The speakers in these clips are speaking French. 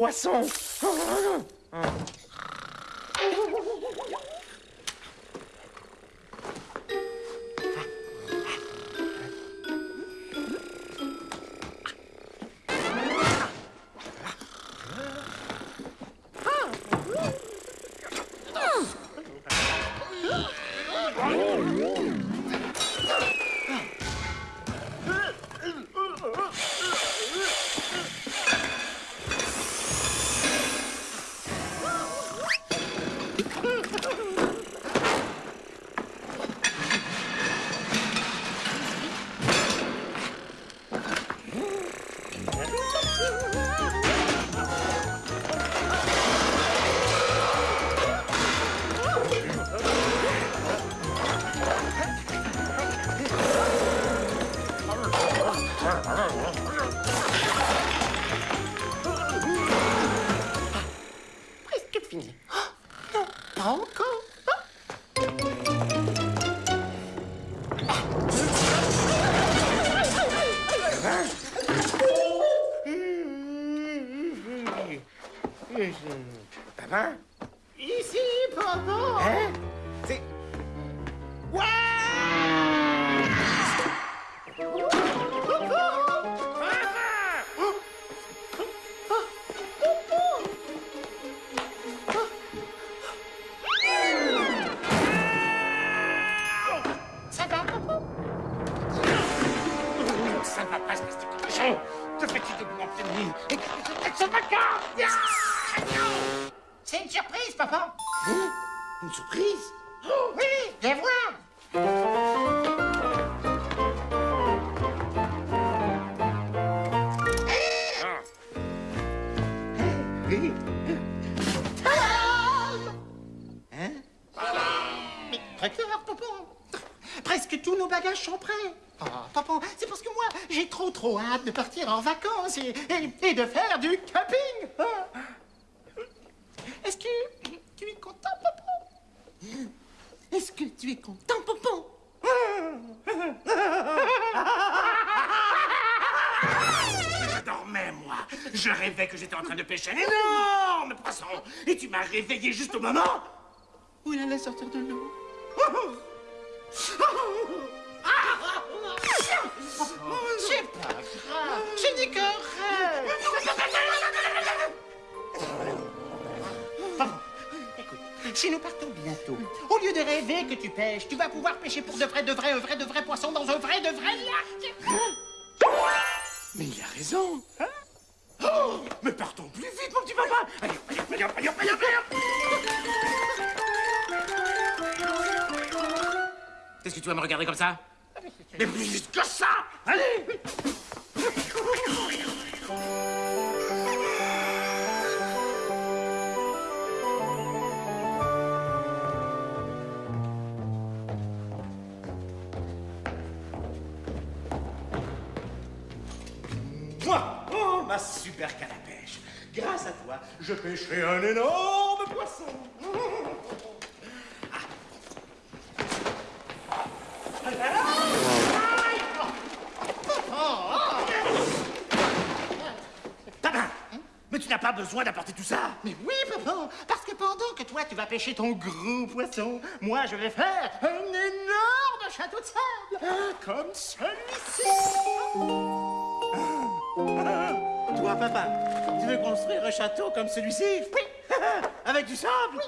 poisson. Presque tous nos bagages sont prêts. Oh, papa, c'est parce que moi, j'ai trop trop hâte de partir en vacances et de faire du camping. Ah. Est-ce que tu es content, papa? Est-ce que tu es content, papa? Je dormais, moi Je rêvais que j'étais en train de pêcher un énorme poisson Et tu m'as réveillé juste au moment où il allait sortir de l'eau C'est pas grave. Rêve. Écoute, si nous partons bientôt, au lieu de rêver que tu pêches, tu vas pouvoir pêcher pour de vrai, de vrai, un vrai, de vrai poisson dans un vrai, de vrai lac. Mais il a raison Oh Mais partons plus vite, mon petit papa Allez, allez, allez, allez, allez, allez Qu'est-ce que tu vas me regarder comme ça Mais plus que ça Allez Moi, oh, ma super canne à pêche. Grâce à toi, je pêcherai un énorme poisson. Papa, n'as pas besoin d'apporter tout ça. Mais oui, papa, parce que pendant que toi, tu vas pêcher ton gros poisson, moi, je vais faire un énorme château de sable, comme celui-ci. Toi, papa, tu veux construire un château comme celui-ci? Oui. Avec du sable?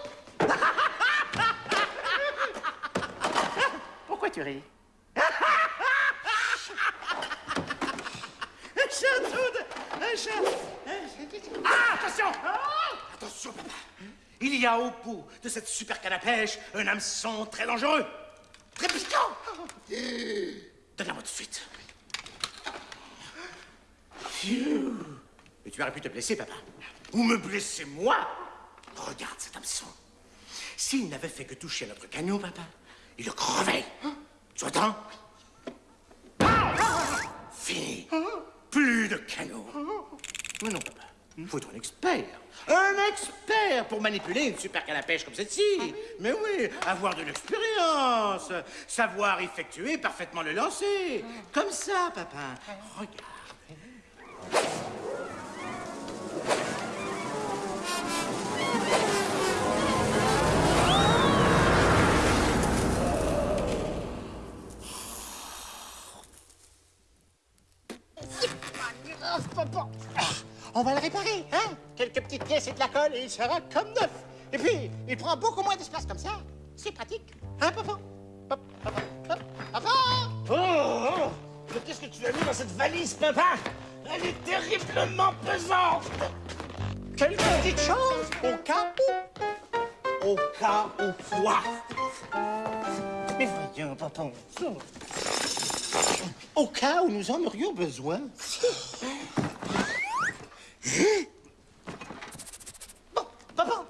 Pourquoi tu ris? Un château de... Un château... Ah, attention Attention, papa Il y a au bout de cette super canne à pêche un hameçon très dangereux. Très piquant Donne-la-moi tout de suite. Mais tu aurais pu te blesser, papa. Ou me blesser, moi Regarde cet hameçon. S'il n'avait fait que toucher notre canot, papa, il le crevait. Tu entends? Fini. Plus de canot. Mais non. Faut être un expert. Un expert pour manipuler une super canne à pêche comme celle-ci. Mais oui, avoir de l'expérience. Savoir effectuer parfaitement le lancer. Comme ça, papa. Regarde. Et de la colle et il sera comme neuf. Et puis, il prend beaucoup moins d'espace comme ça. C'est pratique. Hein, papa? Papa Papa Papa Oh, oh Mais qu'est-ce que tu as mis dans cette valise, papa? Elle est terriblement pesante Quelques petites choses au cas où. Au cas où quoi? Mais voyons, papa. Au cas où nous en aurions besoin. Bon, papa,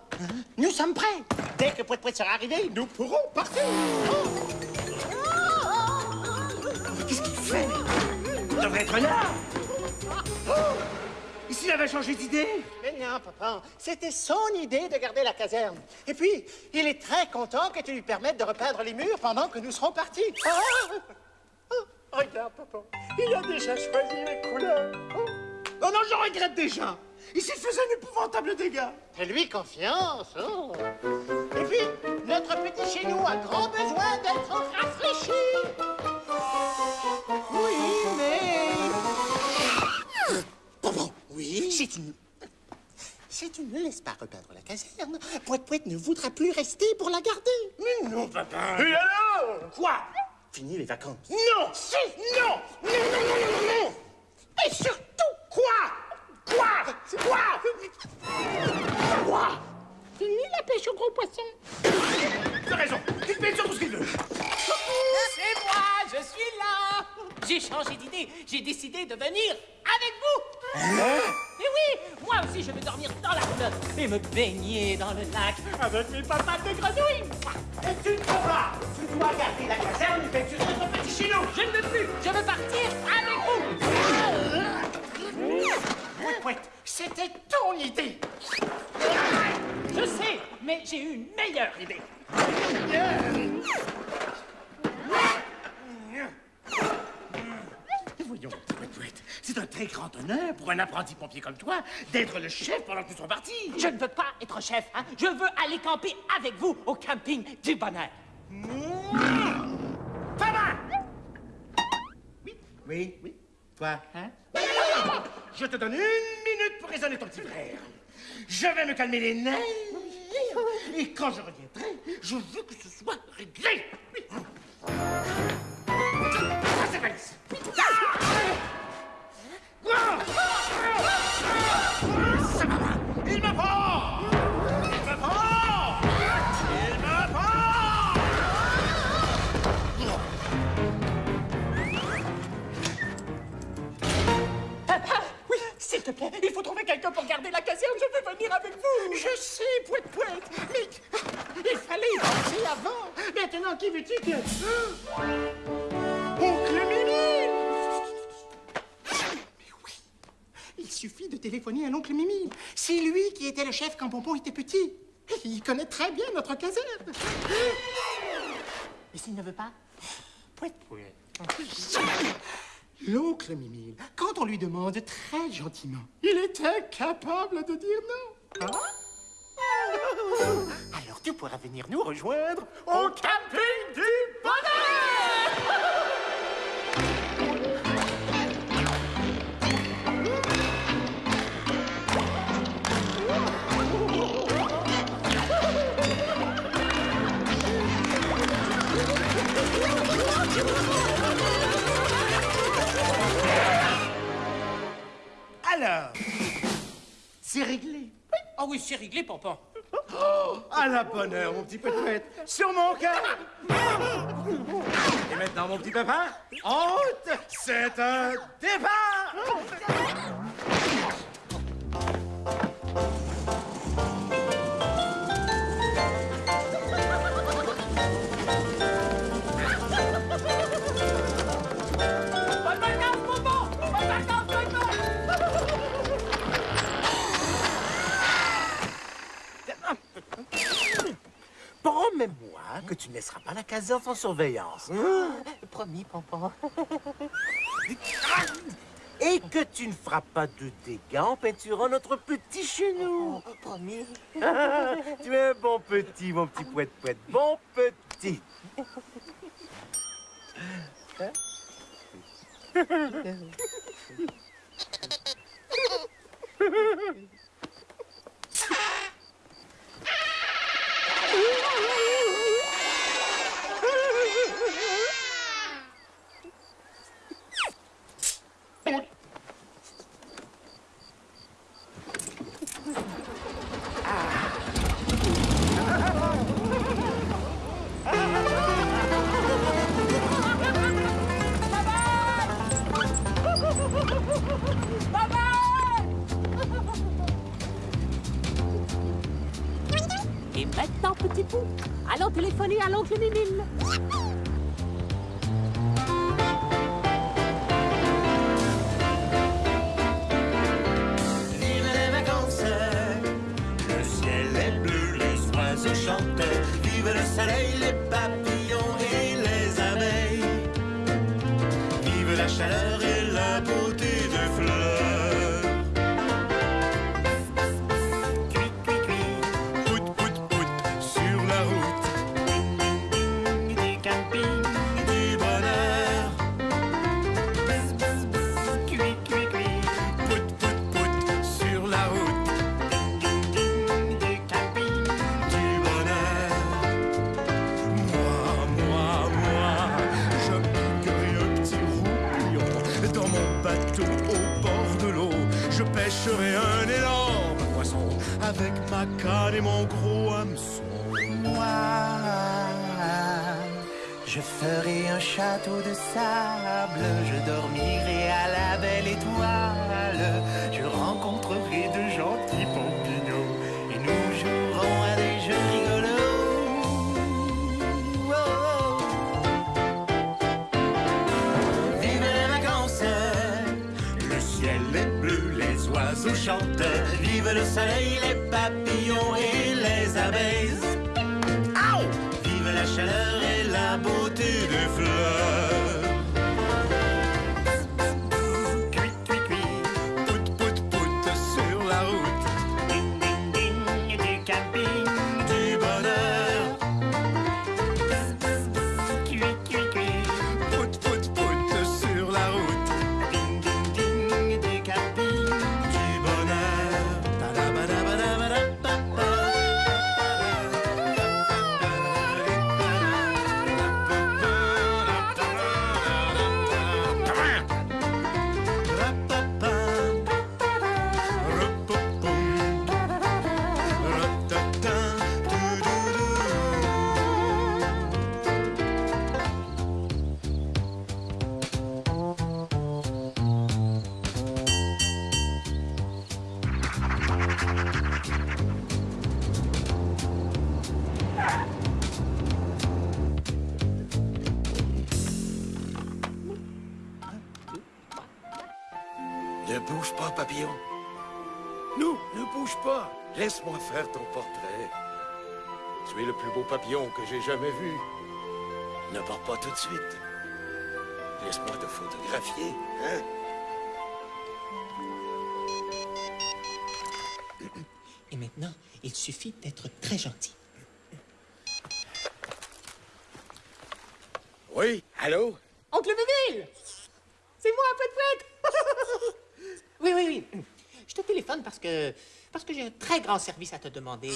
nous sommes prêts. Dès que Pouet Pouet sera arrivé, nous pourrons partir. Mais qu'est-ce qu'il fait? Il devrait être là oh Et s'il avait changé d'idée Mais non, papa, c'était son idée de garder la caserne. Et puis, il est très content que tu lui permettes de repeindre les murs pendant que nous serons partis. Ah! Ah, regarde, papa, il a déjà choisi les couleurs. Oh. Oh non, je regrette déjà Ici, il faisait un épouvantable dégât Fais-lui confiance. oh. Et puis, notre petit chez nous a grand besoin d'être rafraîchi. Oui, mais... Papa, oui Si tu ne... Si tu ne laisses pas repeindre la caserne, Pouet Pouet ne voudra plus rester pour la garder. Mais non, papa Et alors? Quoi? Fini les vacances. Non Si Non Non, non, non, non, non, non Et surtout, Quoi? Quoi Quoi Quoi fini la pêche au gros poisson. Tu as raison Il paye sur tout ce qu'il veut C'est moi, je suis là. J'ai changé d'idée, j'ai décidé de venir avec vous. Et oui, moi aussi je vais dormir dans la flotte et me baigner dans le lac avec mes papates de grenouilles Et tu ne peux pas. Tu dois garder la caserne et peinturer notre petit chez nous Je ne veux plus, je veux partir avec vous. Pouet, c'était ton idée. Je sais, mais j'ai une meilleure idée. Voyons, c'est un très grand honneur pour un apprenti pompier comme toi d'être le chef pendant que nous sommes partis. Je ne veux pas être chef, hein. je veux aller camper avec vous au camping du bonheur. Fama Oui, oui, oui. Toi, hein? Je te donne une minute pour raisonner ton petit frère. Je vais me calmer les nerfs. Et quand je reviendrai, je veux que ce soit réglé. Ça, c'est s'il te plaît, il faut trouver quelqu'un pour garder la caserne, je veux venir avec vous Je sais, Pouet Pouet, mais il fallait y penser avant. Maintenant, qui veux-tu que... Oncle Mimi Mais oui, il suffit de téléphoner à l'oncle Mimi. C'est lui qui était le chef quand Pompon était petit. Il connaît très bien notre caserne. Et s'il ne veut pas? Pouet Pouet. L'oncle Mimi, quand on lui demande très gentiment, il est incapable de dire non. Hein Alors tu pourras venir nous rejoindre au camping du bonheur Alors, c'est réglé. Ah oui, c'est réglé, Pompon. À la bonne heure, mon petit poète, sur mon cœur. Et maintenant, mon petit papa, en route, c'est un départ. Que tu ne laisseras pas la caserne sans surveillance. hein? Promis, Pompon. Et que tu ne feras pas de dégâts en peinturant notre petit chez nous. Promis. tu es un bon petit, mon petit poète poète. Bon petit. je ferai un château de sable, je dormirai à la belle étoile, je rencontrerai de gentils pompignons et nous jouerons à des jeux rigolos. Vive les vacances, le ciel est bleu, les oiseaux chantent, vive le soleil, les papillons et les abeilles. Vive la chaleur beau papillon que j'ai jamais vu. Ne pars pas tout de suite. Laisse-moi te photographier, hein? Et maintenant, il suffit d'être très gentil. Oui, allô? Oncle Mémile C'est moi, Pouet Pouet Oui, oui, oui. Je te téléphone parce que... parce que j'ai un très grand service à te demander.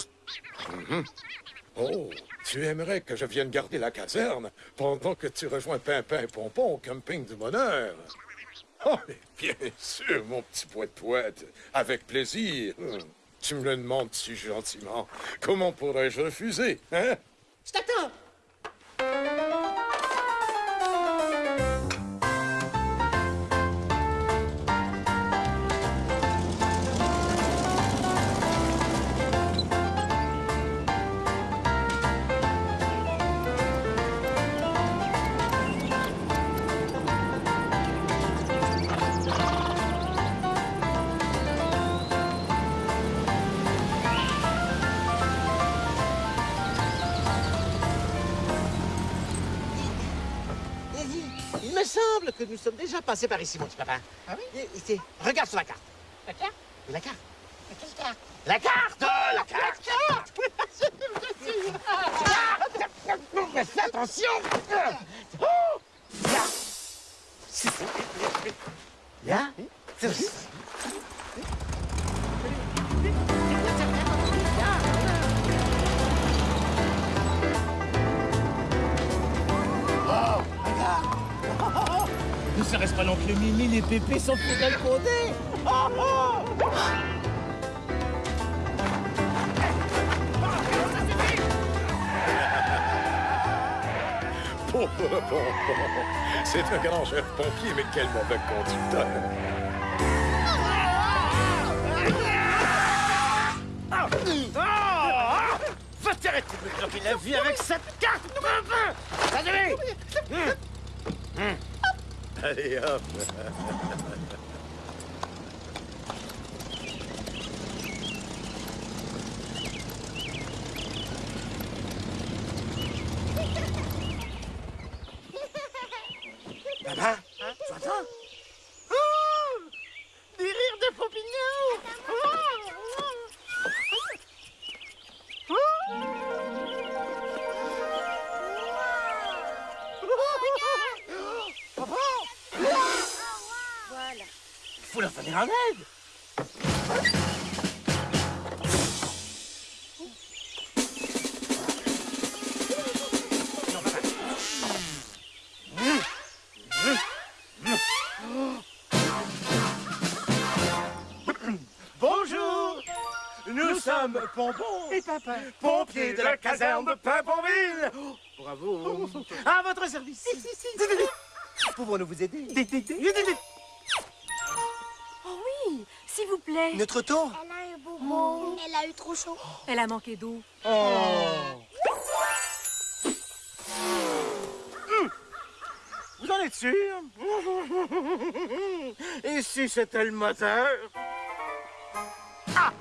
Oh, tu aimerais que je vienne garder la caserne pendant que tu rejoins Pimpin et Pompon au camping du bonheur? Oh, bien sûr, mon petit poète-poète, avec plaisir. Tu me le demandes si gentiment? Comment pourrais-je refuser, hein? Je t'attends passés par ici, mon petit papa. Ah oui Ici, regarde sur la carte. La carte La carte. Quelle carte La carte La carte Mais fais attention Oh Là Là l'oncle Mimi, les pépés sont plus. Ah, ah. Pauvre Pompon. C'est un grand chef pompier, mais quel mauvais conducteur. Va t'arrêter de me la vie avec cette carte Ça Hurry up. Pompon Et papa. Pompiers de la caserne de Pimponville Bravo. À votre service. Pouvons-nous vous aider? Oh oui, s'il vous plaît. Notre tour Elle a un bobo. Elle a eu trop chaud. Elle a manqué d'eau. Vous en êtes sûr? Et si c'était le moteur? Ah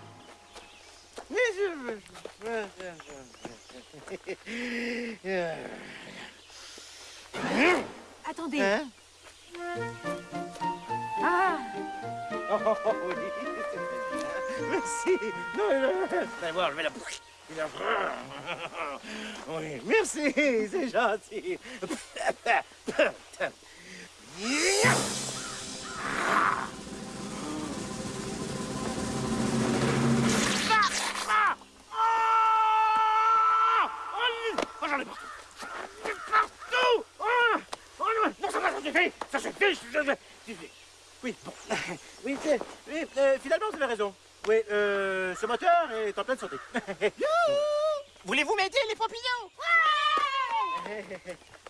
Attendez. Hein? Ah, Oh, oh, oh, oui. Merci. Non, Allez voir, je vais la... la- Oui, merci, c'est gentil. j'en ai partout. Partout! Ah! Oh, non, ça va, ça suffit! Ça suffit! ça suffit. Oui, bon. Oui, oui euh, finalement, vous avez raison. Oui, euh, ce moteur est en pleine santé. Voulez-vous m'aider, les vous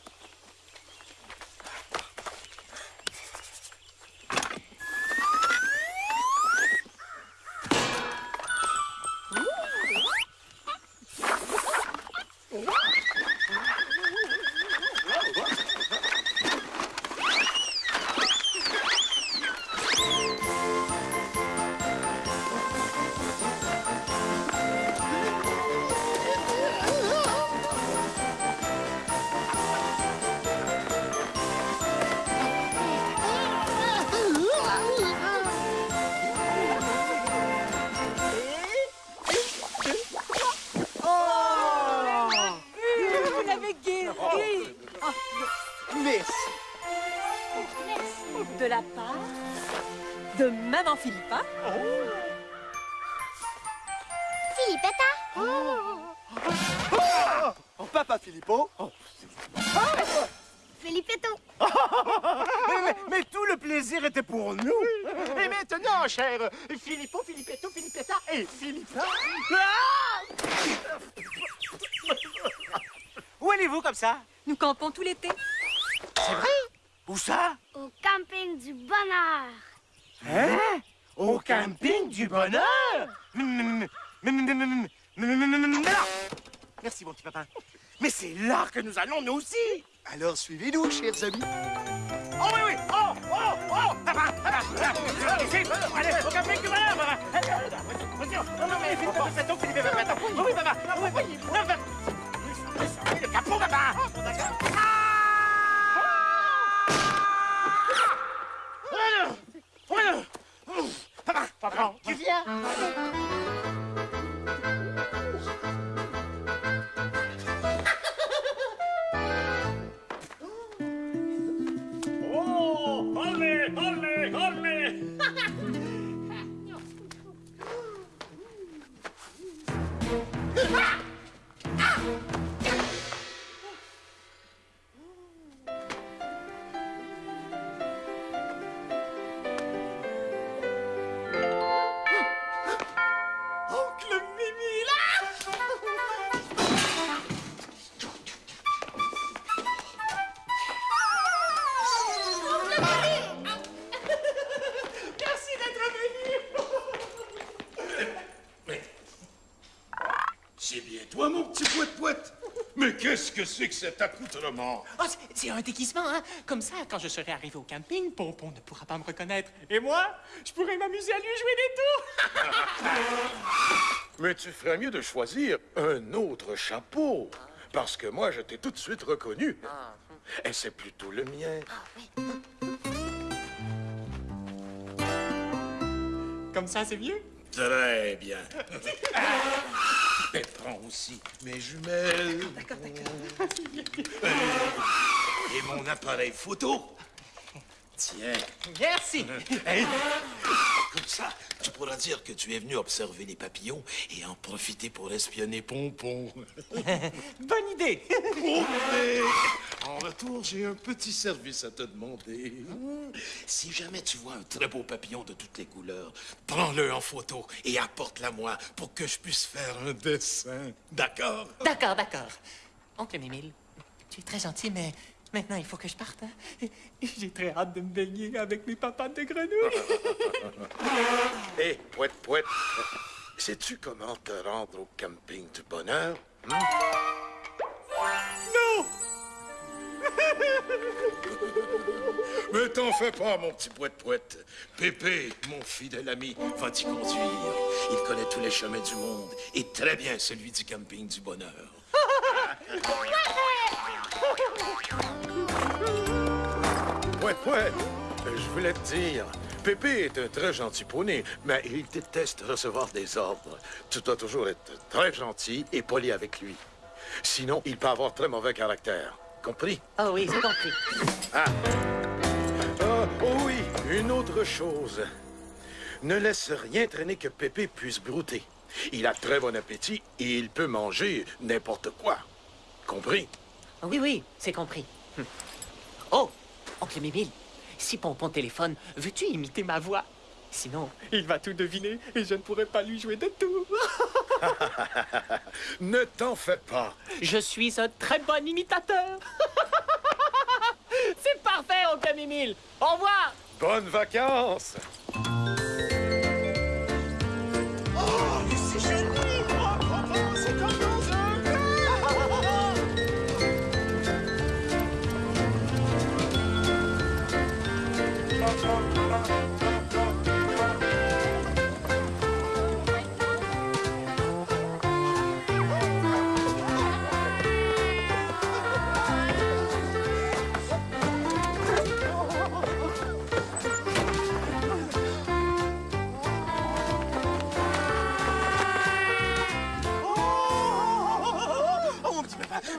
papa Filippo. Oh. Ah mais, tout le plaisir était pour nous. Et maintenant, cher Filippo, Filipetto, Filipetta et Filippa. Où allez-vous comme ça Nous campons tout l'été. C'est vrai Où ça Au camping du bonheur. Hein Au camping du bonheur Merci, mon petit papa. Mais c'est là que nous allons, nous aussi. Alors suivez-nous, chers amis. Oh oui, oui. Oh, oh, oh. Papa, papa, papa Ici, allez, au Allez, allez, allez, Non, non, mais Philippe, attends, Philippe, attends. Oui, papa Oui, oui. Oui, Le capot, papa Ah Oh, non. Papa, papa, Tu viens? Cet accoutrement Oh, c'est- un déguisement, hein? Comme ça, quand je serai arrivé au camping, Pompon ne pourra pas me reconnaître. Et moi, je pourrai m'amuser à lui jouer des tours. Mais tu ferais mieux de choisir un autre chapeau. Parce que moi, je t'ai tout de suite reconnu. Et c'est plutôt le mien. Comme ça, c'est mieux? Très bien. Et prends aussi mes jumelles. Et mon appareil photo. Tiens. Merci. Ça, tu pourras dire que tu es venu observer les papillons et en profiter pour espionner Pompon. Bonne idée. En retour, j'ai un petit service à te demander. Si jamais tu vois un très beau papillon de toutes les couleurs, prends-le en photo et apporte-la moi pour que je puisse faire un dessin. D'accord? D'accord, d'accord. Oncle Mimile, tu es très gentil, mais maintenant, il faut que je parte. hein. J'ai très hâte de me baigner avec mes papates de grenouille. Hé, poète, poète. Sais-tu comment te rendre au camping du bonheur? non! Mais t'en fais pas, mon petit poète-poète. Pépé, mon fidèle ami, va t'y conduire. Il connaît tous les chemins du monde et très bien celui du camping du bonheur. Poète, je voulais te dire, Pépé est un très gentil poney, mais il déteste recevoir des ordres. Tu dois toujours être très gentil et poli avec lui. Sinon, il peut avoir très mauvais caractère. Compris? Oh oui, j'ai compris. Ah, oh oui, une autre chose. Ne laisse rien traîner que Pépé puisse brouter. Il a très bon appétit et il peut manger n'importe quoi. Compris? Oui, oui, c'est compris. Hum. Oh, oncle Mimile, si Pompon téléphone, veux-tu imiter ma voix? Sinon, il va tout deviner et je ne pourrai pas lui jouer de tours. ne t'en fais pas. Je suis un très bon imitateur. c'est parfait, oncle Mimile. Au revoir. Bonnes vacances! Oh, mais c'est joli, oh,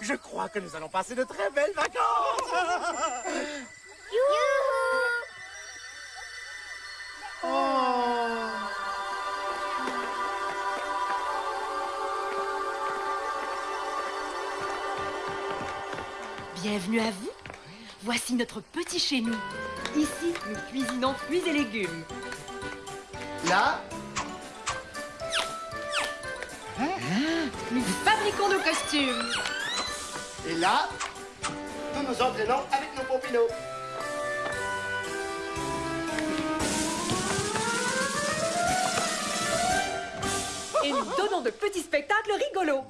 je crois que nous allons passer de très belles vacances. Bienvenue à vous. Voici notre petit chez nous. Ici, nous cuisinons fruits et légumes. Là, Nous fabriquons nos costumes. Et là, nous nous entraînons avec nos pompinos. Et nous donnons de petits spectacles rigolos.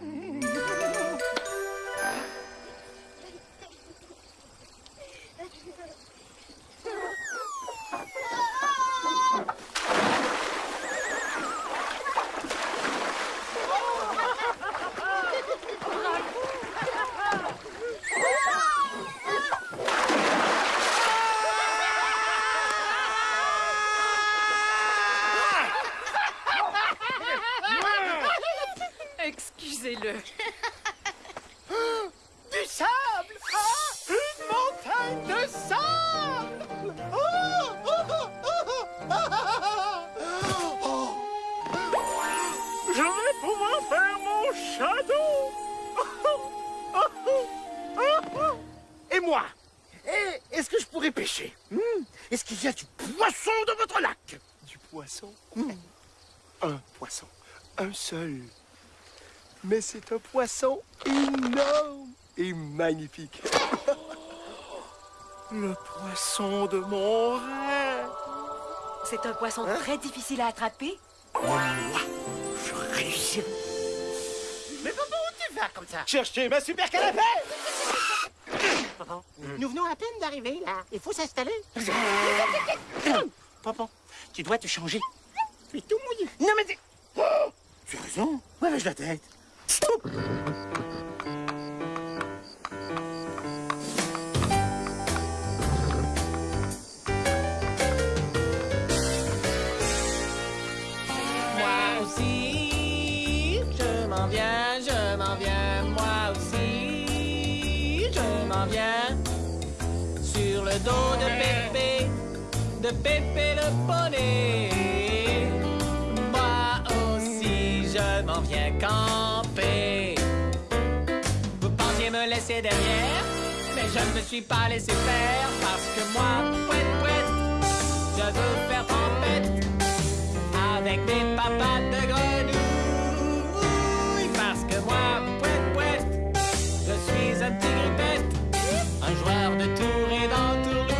C'est un poisson énorme et magnifique. Le poisson de mon rêve. C'est un poisson très difficile à attraper. Je réussirai. Mais papa, où tu faire comme ça? Cherchez ma super canapé Papa, nous venons à peine d'arriver, là. Il faut s'installer. Papa, tu dois te changer. Tu es tout mouillé. Non mais... t'es- Oh tu as raison. Ouais, lâche la tête? Moi aussi, je m'en viens, je m'en viens, moi aussi, je m'en viens. Sur le dos de Pépé, de Pépé le poney. Derrière, mais je ne me suis pas laissé faire parce que moi, pouet, pouet, je veux faire tempête avec des papates de grenouille. Parce que moi, pouet, pouet, je suis un petit grippette, un joueur de tour et d'entourloupette.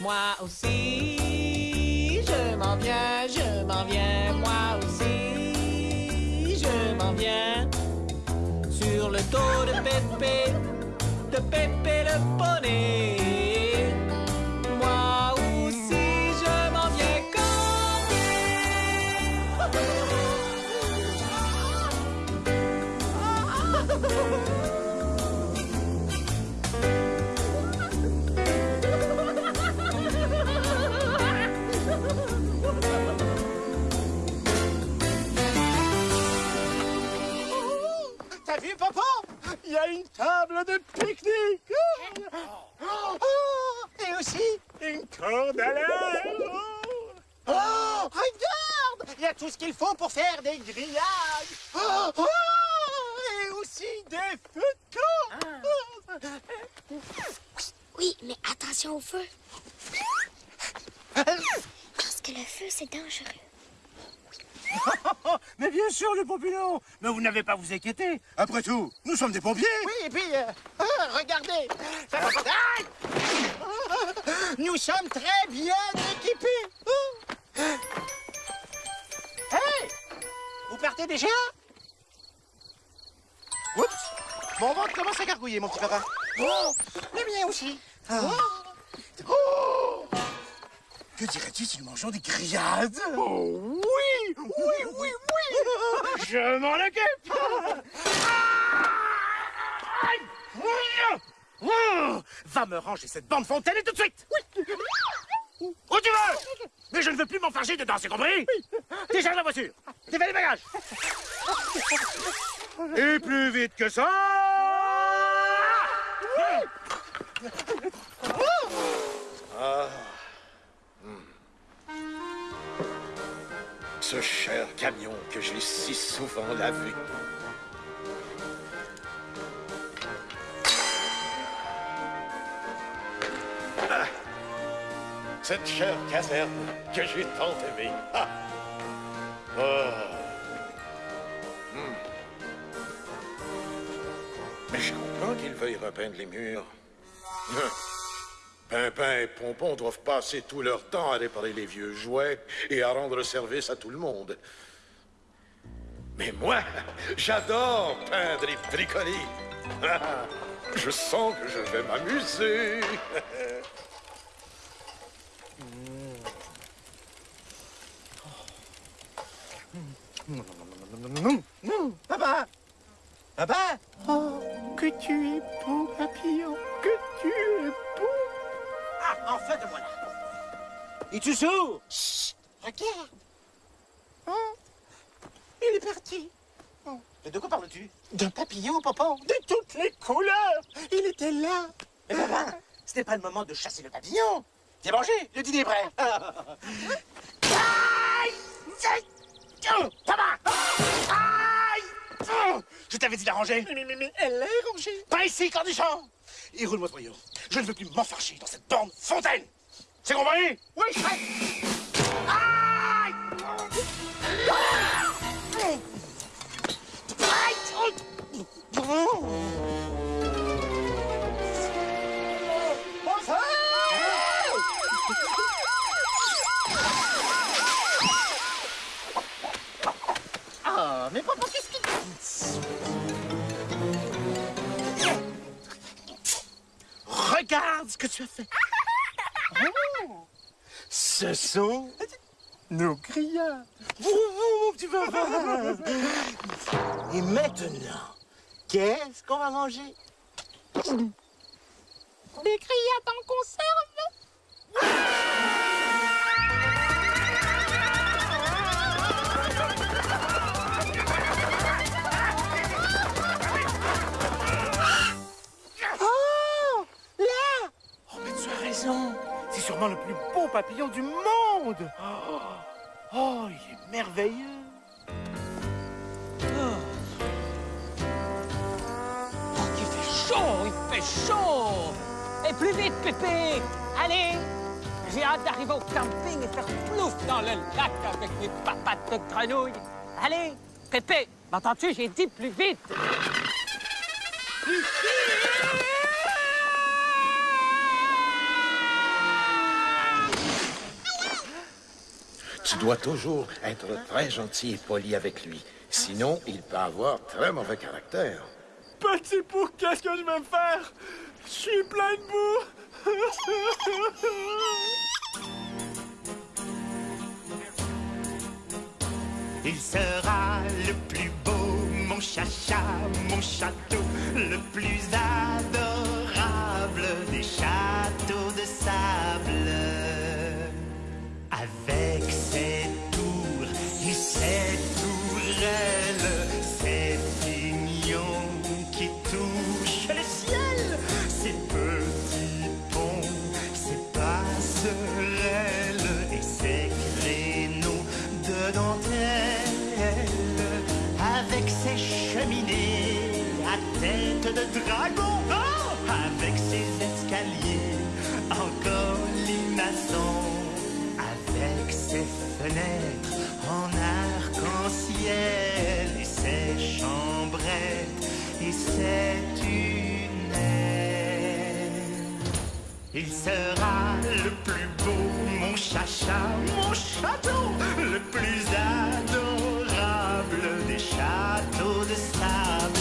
Moi aussi, je m'en viens, je m'en viens, sur le dos de Pépé, de Pépé le poney. Il y a une table de pique-nique. Oh, et aussi une corde à l'air. Oh, regarde Il y a tout ce qu'il faut pour faire des grillages. Oh, oh, et aussi des feux de camp. Oui, mais attention au feu. Parce que le feu, c'est dangereux. Mais bien sûr, les pompilons Mais vous n'avez pas à vous inquiéter. Après tout, nous sommes des pompiers. Oui, et puis, euh, ah, regardez Aïe Nous sommes très bien équipés. Hey Vous partez déjà? Oups Mon ventre commence à gargouiller, mon petit papa. Oh Le mien aussi. Oh. Oh. Que dirais-tu si nous mangeons des grillades? Oh, oui Oui, oui, oui. Je m'en occupe. Oh, Va me ranger cette bande fontaine et tout de suite. Oui. Où tu veux Mais je ne veux plus m'enfarger dedans, c'est compris? Décharge la voiture. Défais les bagages. Et plus vite que ça Ce cher camion que j'ai si souvent lavé. Ah, Cette chère caserne que j'ai tant aimée. Ah. Ah. Hmm. Mais je comprends qu'ils veuillent repeindre les murs. Pimpin et Pompon doivent passer tout leur temps à réparer les vieux jouets et à rendre service à tout le monde. Mais moi, j'adore peindre et bricoler. Ah, Je sens que je vais m'amuser. Papa Papa Oh, que tu es beau, papillon Que tu es beau enfin te voilà. Es-tu sourd Chut Regarde. Oh, Il est parti. Mais de quoi parles-tu? D'un papillon, papa. De toutes les couleurs. Il était là. Mais papa, ce n'est pas le moment de chasser le papillon. T'es mangé, le dîner est prêt. Aïe Papa. Aïe. Je t'avais dit d'arranger. Mais, mais, mais elle est rangée Pas ici, cornichon Et roule-moi ce voyou. Je ne veux plus m'enfarcher dans cette bande fontaine. C'est compris? Oui, Aïe! Que tu as fait. Oh, ce sont Nos grillades. Vroom, vroom, mon petit papa. Et maintenant, qu'est-ce qu'on va manger? Des grillades en conserve Oh C'est sûrement le plus beau papillon du monde. Oh, oh, il est merveilleux. Oh, il fait chaud, il fait chaud Et plus vite, Pépé Allez J'ai hâte d'arriver au camping et faire plouf dans le lac avec mes papates de grenouille. Allez, Pépé, m'entends-tu? J'ai dit plus vite. Tu dois toujours être très gentil et poli avec lui. Sinon, il peut avoir très mauvais caractère. Petit pour qu'est-ce que je vais faire? Je suis plein de boue. Il sera le plus beau, mon chacha, mon château, le plus adorable des châteaux de sable. Ses pignons qui touchent le ciel, ses petits ponts, ses passerelles et ses créneaux de dentelle, avec ses cheminées à tête de dragon, oh, avec ses escaliers en colimaçon, avec ses fenêtres en arc-en-ciel et ses chambrettes et ses tunnels. Il sera le plus beau, mon chacha, mon château, le plus adorable des châteaux de sable.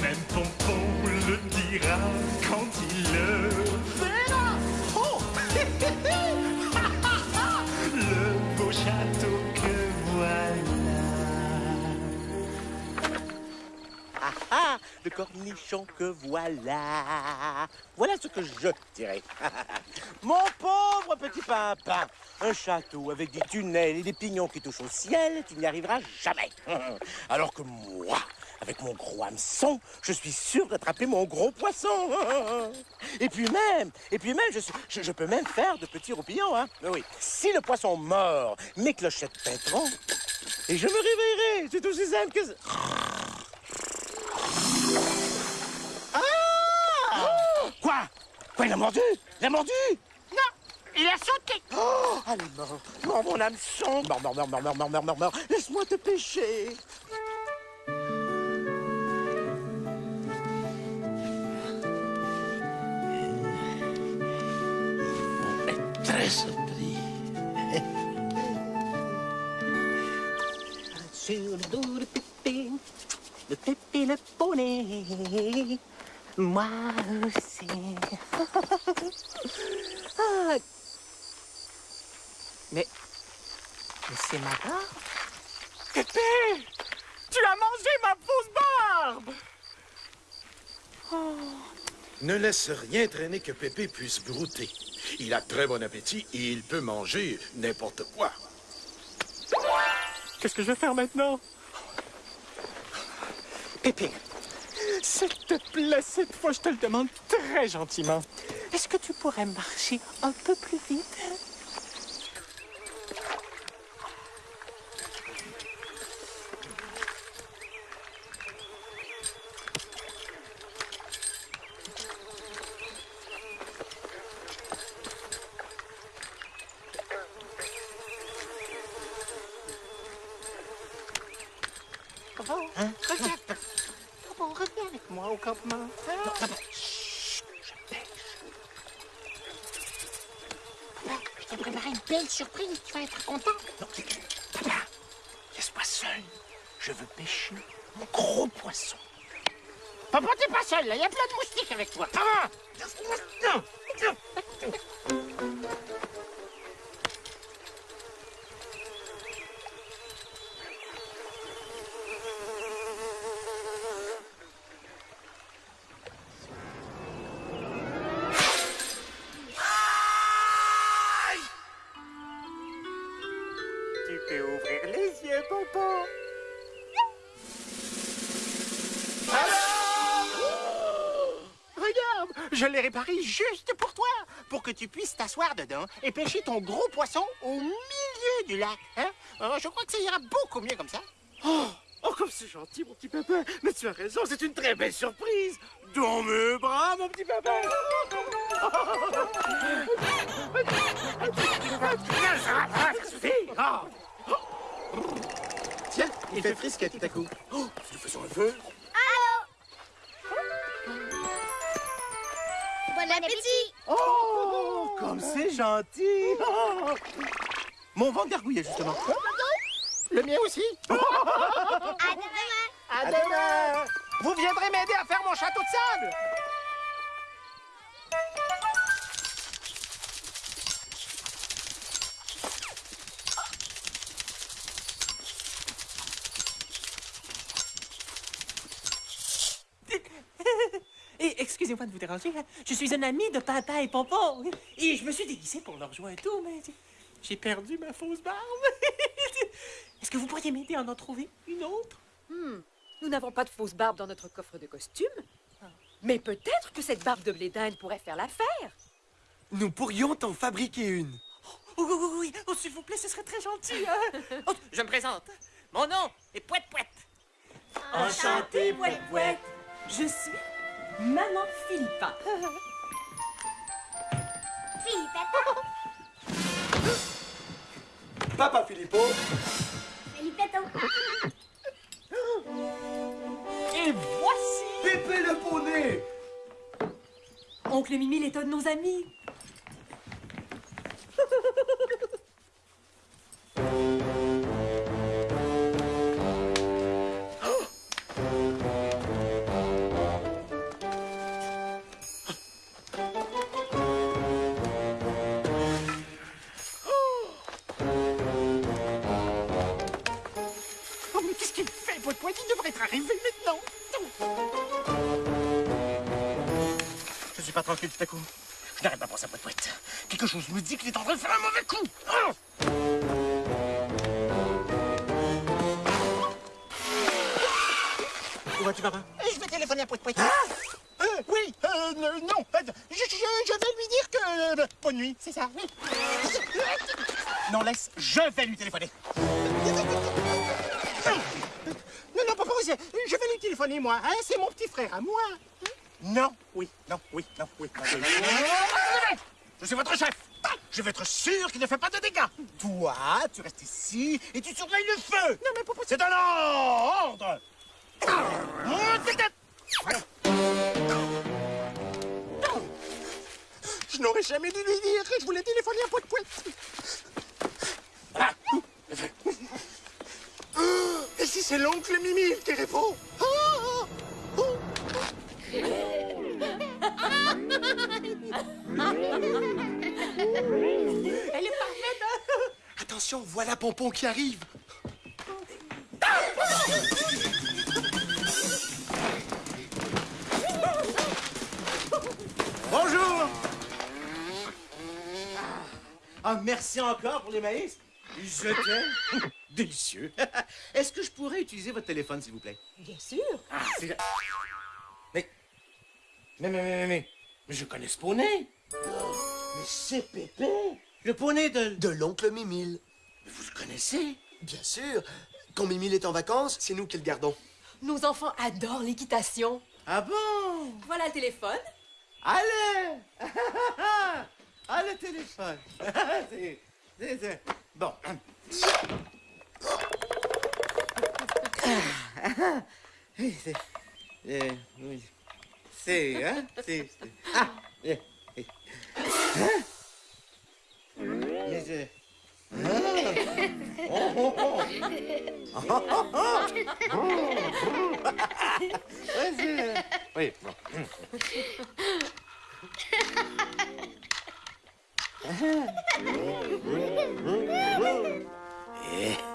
Même Pompon le dira quand il le cornichon que voilà. Voilà ce que je dirais. Mon pauvre petit pimpin, un château avec des tunnels et des pignons qui touchent au ciel, tu n'y arriveras jamais. Alors que moi, avec mon gros hameçon, je suis sûr d'attraper mon gros poisson. Et puis même, et puis même, je peux même faire de petits roupillons. Hein. Oui, si le poisson mord, mes clochettes pèteront, et je me réveillerai. C'est aussi simple que ça. Ah Quoi Quoi, il a mordu Il a mordu Non, il a sauté. Oh, allez, mort, mort mon hameçon Mort, mort, mort, mort, mort, mort, mort, mort, Laisse-moi te pêcher. Très de Pépé le poney, moi aussi. Ah. Mais, mais c'est marrant. Pépé! Tu as mangé ma fausse barbe! Ne laisse rien traîner que Pépé puisse brouter. Il a très bon appétit et il peut manger n'importe quoi. Qu'est-ce que je vais faire maintenant? Pépé, s'il te plaît, cette fois, je te le demande très gentiment. Est-ce que tu pourrais marcher un peu plus vite? Bon, regarde. Bon, reviens avec moi au campement. Hein? Papa, je t'ai préparé une belle surprise. Tu vas être content. Papa, laisse-moi seul. Je veux pêcher un gros poisson. Papa, t'es pas seul, là. Il y a plein de moustiques avec toi. Ah je l'ai réparé juste pour toi, pour que tu puisses t'asseoir dedans et pêcher ton gros poisson au milieu du lac. Hein? Euh, je crois que ça ira beaucoup mieux comme ça. Oh, oh, comme c'est gentil, mon petit papa. Mais tu as raison, c'est une très belle surprise. Dans mes bras, mon petit papa. Oh. Tiens, il fait frisque tout à coup. Oh, tu fais sur un feu gentil. Oh. Mon ventre gargouillait, justement. Le mien aussi? À demain! À demain. Vous viendrez m'aider à faire mon château de sable. Déranger, hein. je suis un ami de Papa et Pompon. Et je me suis déguisé pour leur jouer un tour, mais j'ai perdu ma fausse barbe. Est-ce que vous pourriez m'aider à en trouver une autre? Hmm, Nous n'avons pas de fausse barbe dans notre coffre de costume. Mais peut-être que cette barbe de blé d'Inde pourrait faire l'affaire. Nous pourrions t'en fabriquer une. Oh, oui, oui, oui, oh, s'il vous plaît, ce serait très gentil. hein. Oh, je me présente. Mon nom est Pouette Pouette. Enchantée, Pouette Pouette. Je suis Maman Philippa. Philippette! Papa Filippo, Philippetto! Et voici Pépé le poney. Oncle Mimi de nos amis. pas tranquille tout à coup. Je n'arrête pas pour ça, poète poète. Quelque chose me dit qu'il est en train de faire un mauvais coup. Ah Où vas-tu, papa? Je vais téléphoner à poète poète. Euh, oui, euh, euh, non, euh, je, je- je vais lui dire que... euh, bonne nuit, c'est ça, oui. Non, laisse, je vais lui téléphoner. Non, non, papa, je vais lui téléphoner, moi. Hein, c'est mon petit frère à moi. Non, oui, non, oui, non, oui. non, oui. Je suis votre chef. Je veux être sûr qu'il ne fait pas de dégâts. Toi, tu restes ici et tu surveilles le feu. Non, mais papa, c'est un ordre. Je n'aurais jamais dû lui dire que je voulais téléphoner à Poète. Ah. Et si c'est l'oncle Mimi qui répond? Ah, ah, oh. Elle est parfaite, hein? Attention, voilà Pompon qui arrive. Bonjour. Ah, merci encore pour les maïs. Je t'aime. Délicieux. Est-ce que je pourrais utiliser votre téléphone, s'il vous plaît? Bien sûr. Ah. Mais, mais, mais, mais, mais, mais je connais ce poney. Mais c'est Pépé, le poney de... De l'oncle Mimile. Mais vous le connaissez? Bien sûr. Quand Mimile est en vacances, c'est nous qui le gardons. Nos enfants adorent l'équitation. Ah bon? Voilà le téléphone. Allez! Ah, le téléphone. c'est... c'est- c'est- Bon. Oui, c'est... euh, oui. C'est... Hein? C'est... c'est- Ah! eh, eh. Hein? Mais je... Ah! Oui, bon. Eh, eh,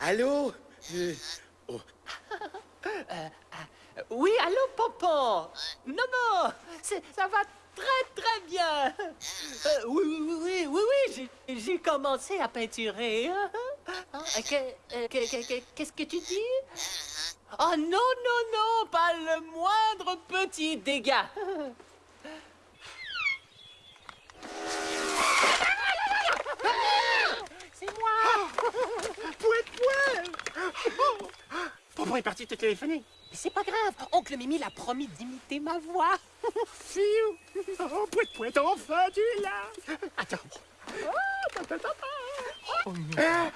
Allô Euh, Oui, allô, Pompon Non, non, ça va très, très bien. Euh, oui, oui, oui, oui, oui, oui, j'ai- commencé à peinturer. Hein, que- euh, que- que- que- Qu'est-ce que tu dis Oh non, non, non, pas le moindre petit dégât. C'est moi Pouet, pouet Pompon est parti te téléphoner. Mais c'est pas grave, oncle Mimi l'a promis d'imiter ma voix. Fiou Oh, pouet, pouet, enfin tu es là Attends. Ah,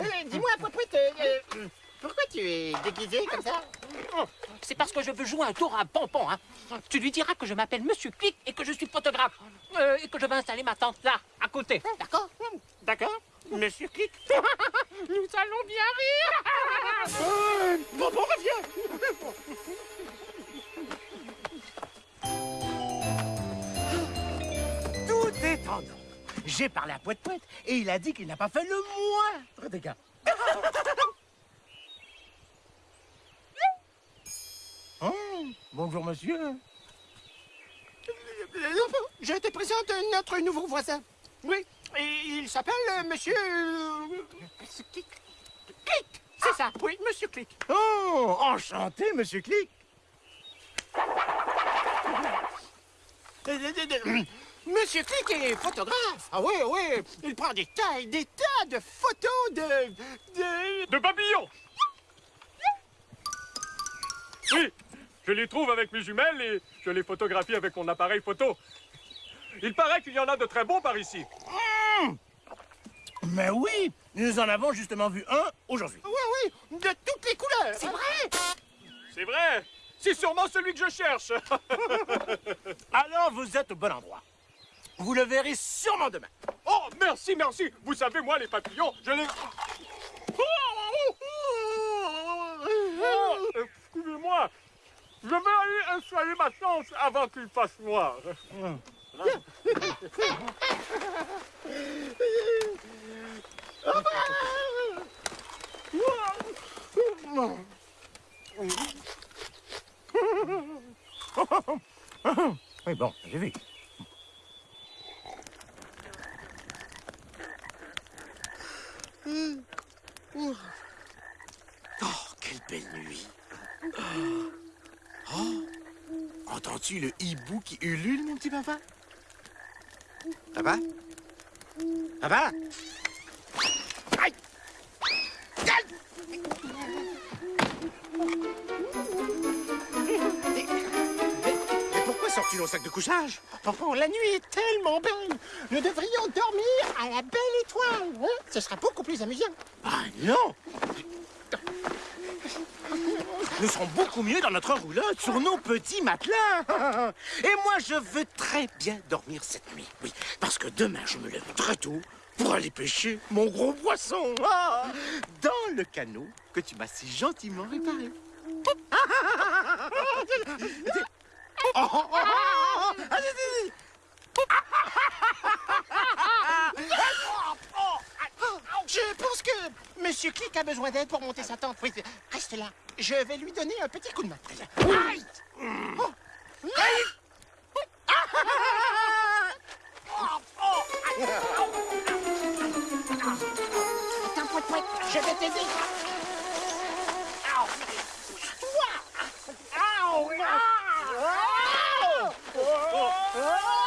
euh, Dis-moi, pouet, pouet, euh, euh, pourquoi tu es déguisé comme ça? C'est parce que je veux jouer un tour à Pompon. Hein. Tu lui diras que je m'appelle Monsieur Click et que je suis photographe. Euh, et que je vais installer ma tente là, à côté. D'accord D'accord? Monsieur Click Nous allons bien rire Euh, Pompon revient Tout est en ordre. J'ai parlé à Poète Poète et il a dit qu'il n'a pas fait le moindre dégât. Oh, bonjour monsieur. Je te présente notre nouveau voisin. Oui, et il s'appelle euh, Monsieur... euh, Monsieur Click. Click C'est ça, oui, Monsieur Click. Oh, enchanté monsieur Click. Monsieur Click est photographe. Ah oui, oui, il prend des tas et des tas de photos de... de... De papillons Oui, je les trouve avec mes jumelles et je les photographie avec mon appareil photo. Il paraît qu'il y en a de très bons par ici. Mais oui, nous en avons justement vu un aujourd'hui. Oui, oui, de toutes les couleurs. C'est vrai C'est vrai C'est sûrement celui que je cherche Alors vous êtes au bon endroit. Vous le verrez sûrement demain. Oh, merci, merci Vous savez, moi, les papillons, je les... Oh, Excusez-moi Je vais aller installer ma tente avant qu'il fasse noir. Oui, bon, j'ai vu. Oh, quelle belle nuit. Oh, entends-tu le hibou qui ulule, mon petit papa? Papa? Papa? Aïe! Aïe! Mais, pourquoi sors-tu nos sac de couchage? Pompon, la nuit est tellement belle. Nous devrions dormir à la belle étoile. hein? Ce sera beaucoup plus amusant. Ah non Nous serons beaucoup mieux dans notre roulotte, sur nos petits matelas. Et moi, je veux très bien dormir cette nuit. Oui, parce que demain, je me lève très tôt pour aller pêcher mon gros poisson. Ah, dans le canot que tu m'as si gentiment réparé. Oh, oh, oh, oh, oh, allez, allez, Je pense que Monsieur Click a besoin d'aide pour monter sa tente. Oui, reste là. Je vais lui donner un petit coup de main. Aïe! Oh. Aïe! Attends, je vais t'aider. Toi.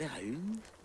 Dès que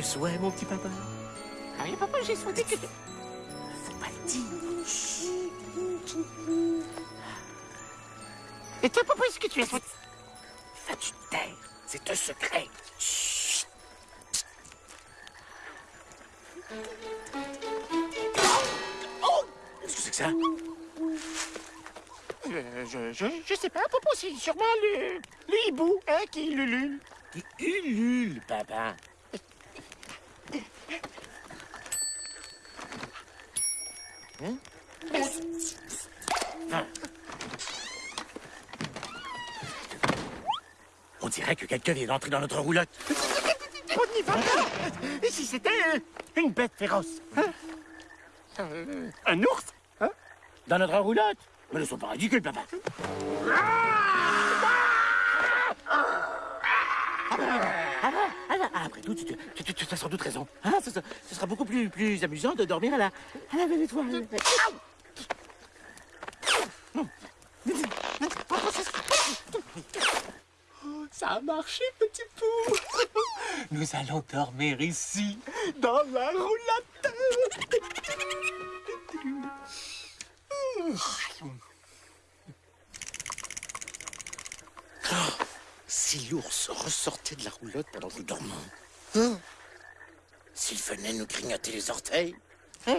un souhait, mon petit papa? Ah oui, papa, j'ai souhaité que... Faut pas le dire. Et toi, papa, est-ce que tu as souhaité... Fais-tu te taire? C'est un secret. Chut. Oh! Qu'est-ce que c'est que ça? Euh, je, je, je sais pas, papa, c'est sûrement le, le hibou, hein, qui ulule. Qui ulule, papa? Hein? Ah. On dirait que quelqu'un vient d'entrer dans notre roulotte. On n'y va pas Et si c'était une bête féroce? Hein? Un ours? Hein? Dans notre roulotte? Mais ne sois pas ridicule, papa. Ah, ah, après tout, tu, tu, tu- tu as sans doute raison. Hein, ce, sera beaucoup plus, plus amusant de dormir à la, à la belle étoile. Ça a marché, petit pou Nous allons dormir ici, dans la roulotte Si l'ours ressortait de la roulotte pendant que nous dormons, hein, s'il venait nous grignoter les orteils, hein,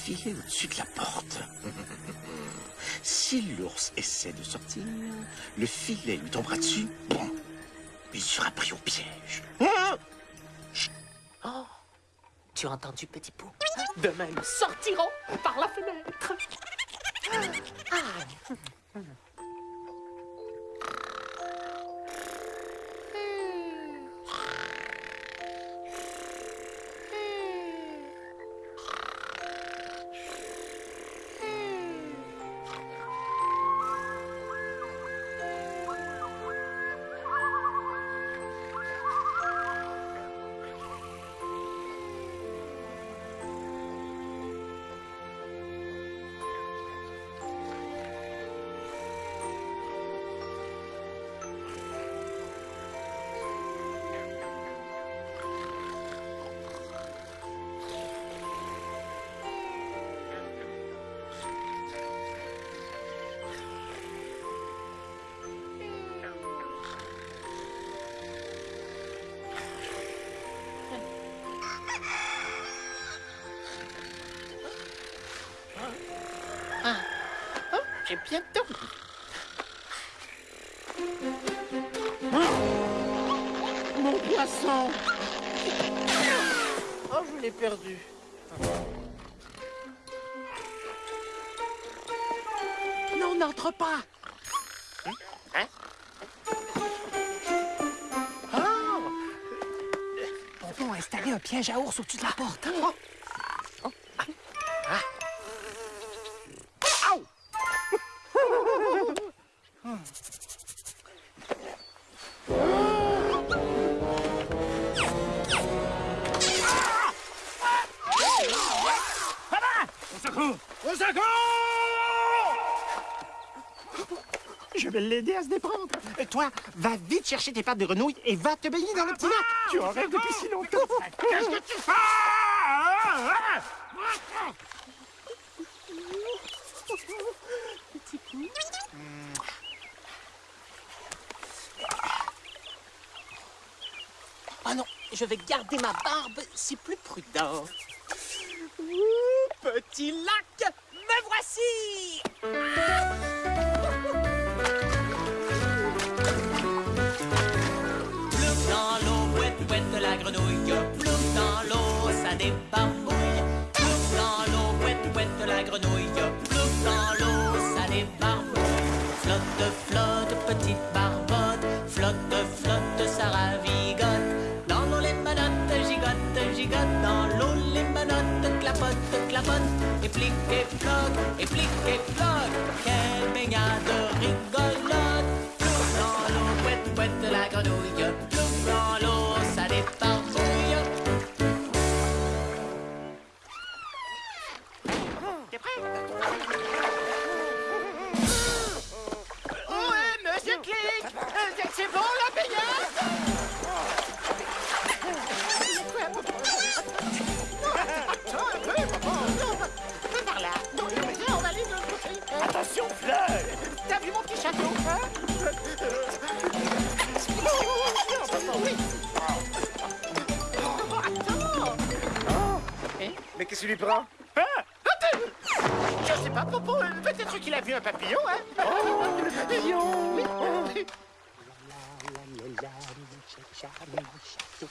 filet au-dessus de la porte. Si l'ours essaie de sortir, le filet lui tombera dessus. Bon, il sera pris au piège. Hein? Oh, tu as entendu, petit pou? Demain, nous sortirons par la fenêtre. Ah. Bientôt. Mon poisson Oh, je l'ai perdu. Non, n'entre pas. Hein? Oh! Pompon a installé un piège à ours au-dessus de la porte. Au à se déprendre. Et toi, va vite chercher tes pattes de grenouille et va te baigner dans le petit lac. Tu en rêves depuis si longtemps. Qu'est-ce que tu fais Oh non, je vais garder ma barbe, c'est plus prudent. Ouh, petit lac, me voici l'eau, ça débarbouille. Plouf dans l'eau, ouette, ouette, la grenouille. Plouf dans l'eau, ça débarbouille. Flotte, flotte, petite barbotte. Flotte, flotte, ça ravigote. Dans l'eau, les manottes gigotent, gigotent. Dans l'eau, les manottes clapotent, clapotent. Et plique et flotte, et plique et flotte. Quelle baignade rigolote. Plouf dans l'eau, ouette, ouette, la grenouille. Qui lui prend Attends! Je sais pas, Popo, euh, peut-être qu'il a vu un papillon, hein? Oh, le papillon Oui.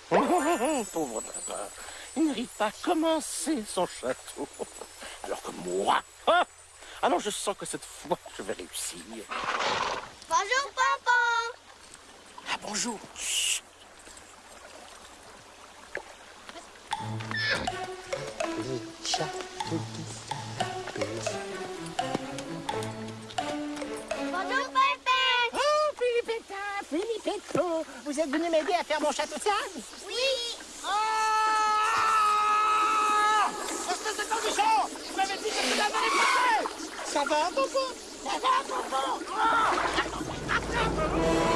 Oh, pauvre papa, il n'arrive pas à commencer son château. Alors que moi, ah, alors je sens que cette fois, je vais réussir. Bonjour, Pompon. Ah, bonjour. Chut. Bonjour, Pépé. Oh, Philippetta, Philippetto, vous êtes venu m'aider à faire mon château de sable? Oui. Espèce de cornichon! Je m'avais dit que tu l'avais pas Ça va, Popo? Ça va, Popo? Et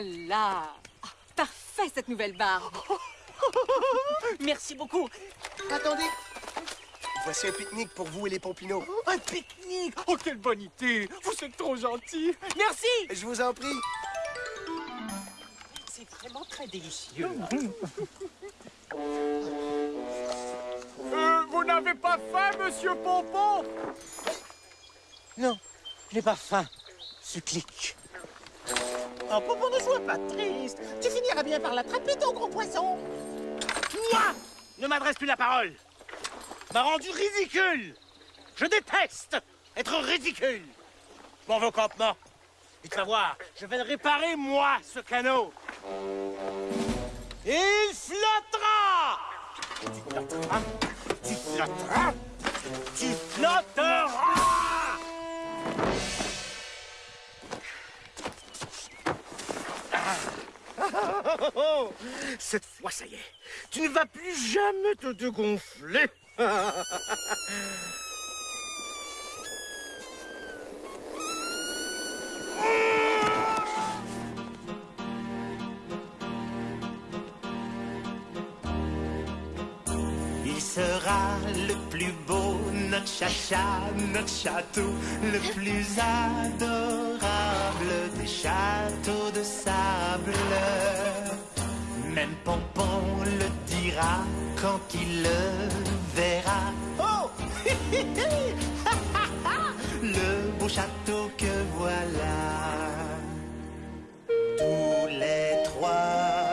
voilà Ah, Parfait, cette nouvelle barbe Merci beaucoup. Attendez. Voici un pique-nique pour vous et les Pompineaux. Un pique-nique Oh, quelle bonne idée Vous êtes trop gentil Merci. Je vous en prie. C'est vraiment très délicieux. Euh, vous n'avez pas faim, monsieur Pompon? Non, je n'ai pas faim. Supplique. Oh, Popo, ne sois pas triste. Tu finiras bien par l'attraper, ton gros poisson. Toi ne m'adresse plus la parole. M'a rendu ridicule. Je déteste être ridicule. M'en veux au campement. Et tu vas voir, je vais le réparer, moi, ce canot. Il flottera Tu flotteras Tu flotteras Tu flotteras Cette fois, ça y est, tu ne vas plus jamais te dégonfler. Il sera le plus beau notre chacha, notre château, le plus adorable des châteaux de sable. Même Pompon le dira quand il le verra. Oh Le beau château que voilà. Tous les trois,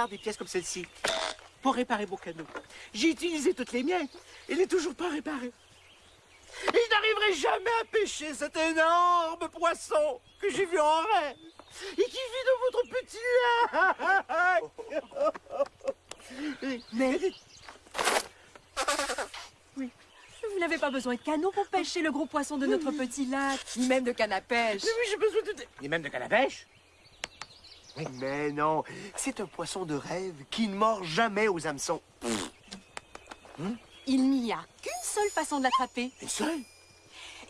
hasard des pièces comme celle-ci pour réparer vos canaux J'ai utilisé toutes les miennes. Il n'est toujours pas réparé. Et je n'arriverai jamais à pêcher cet énorme poisson que j'ai vu en rêve et qui vit dans votre petit lac. Mais... Oui. Vous n'avez pas besoin de canot pour pêcher le gros poisson de notre petit lac, ni même de canne à pêche. Mais oui, j'ai besoin de... Et même de canne à pêche Mais non, c'est un poisson de rêve qui ne mord jamais aux hameçons. Il n'y a qu'une seule façon de l'attraper. Une seule?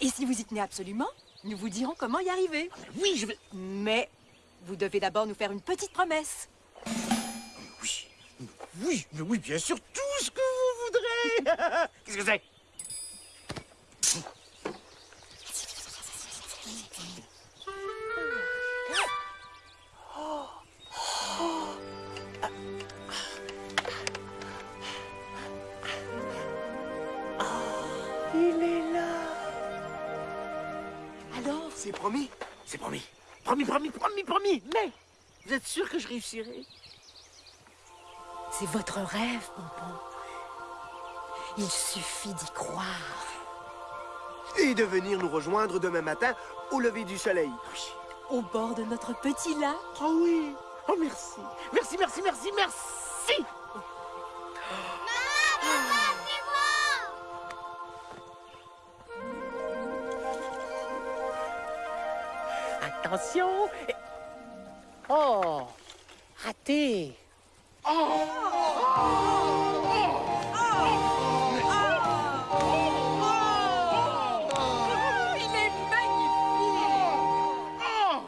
Et si vous y tenez absolument, nous vous dirons comment y arriver. Oui, je vais... Mais vous devez d'abord nous faire une petite promesse. Oui, oui, mais oui, bien sûr, tout ce que vous voudrez. Qu'est-ce que c'est? C'est promis. Promis, promis, promis, promis. Mais vous êtes sûr que je réussirai? C'est votre rêve, Pompon. Il suffit d'y croire. Et de venir nous rejoindre demain matin au lever du soleil. Au bord de notre petit lac. Oh oui. Oh merci. Merci, merci, merci, merci. Attention. Et- Oh, raté. Il est magnifique Oh,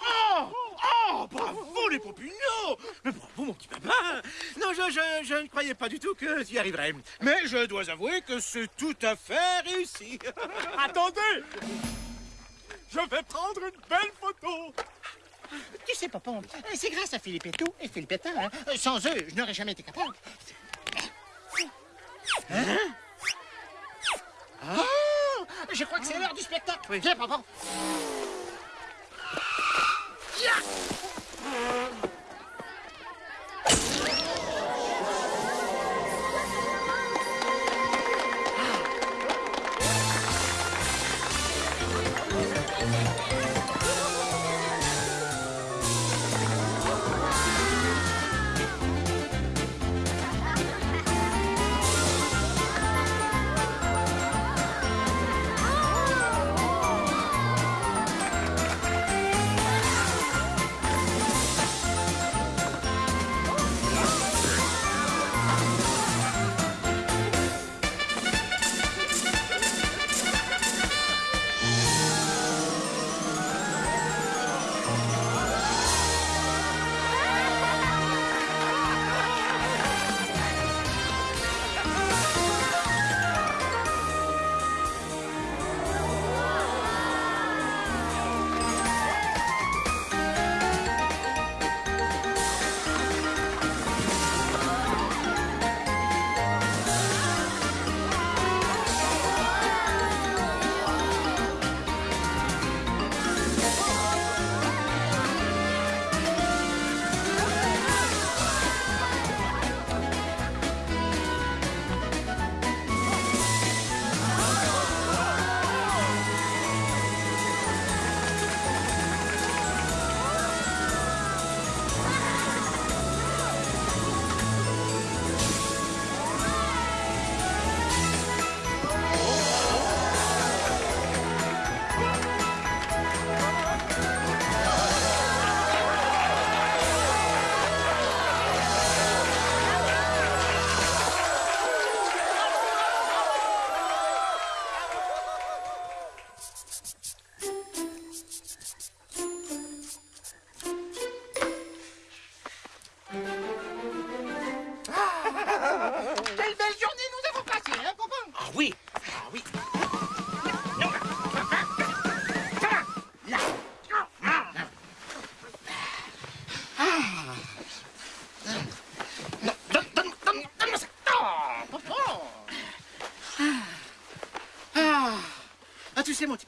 oh, oh, bravo les pompignons Mais bravo mon petit papa Non, je, je, je ne croyais pas du tout que tu y arriverais. Mais je dois avouer que c'est tout à fait réussi. Attendez Je vais prendre une belle photo Tu sais, Popon, c'est grâce à Philippetto et Philippetta. Hein? Sans eux, je n'aurais jamais été capable. Hein? Oh! Je crois que c'est l'heure du spectacle. Viens, Popon. Quelle